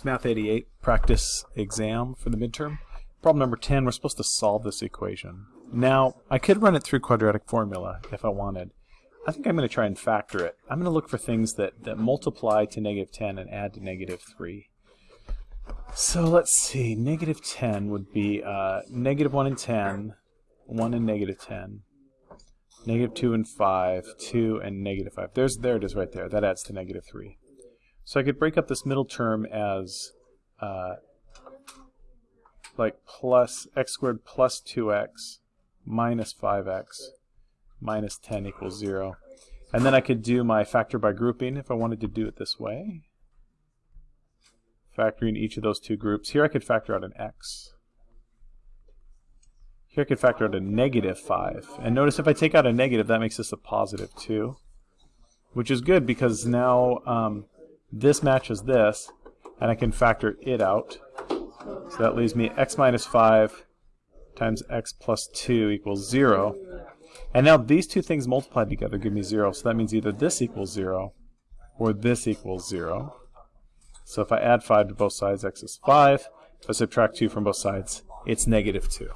It's Math 88 practice exam for the midterm. Problem number 10, we're supposed to solve this equation. Now, I could run it through quadratic formula if I wanted. I think I'm going to try and factor it. I'm going to look for things that, that multiply to negative 10 and add to negative 3. So let's see, negative 10 would be uh, negative 1 and 10, 1 and negative 10, negative 2 and 5, 2 and negative 5. There's, there it is right there. That adds to negative 3. So I could break up this middle term as uh, like plus x squared plus 2x minus 5x minus 10 equals 0. And then I could do my factor by grouping if I wanted to do it this way. Factoring each of those two groups. Here I could factor out an x. Here I could factor out a negative 5. And notice if I take out a negative, that makes this a positive 2. Which is good because now um, this matches this, and I can factor it out. So that leaves me x minus 5 times x plus 2 equals 0. And now these two things multiplied together give me 0, so that means either this equals 0 or this equals 0. So if I add 5 to both sides, x is 5. If I subtract 2 from both sides, it's negative 2.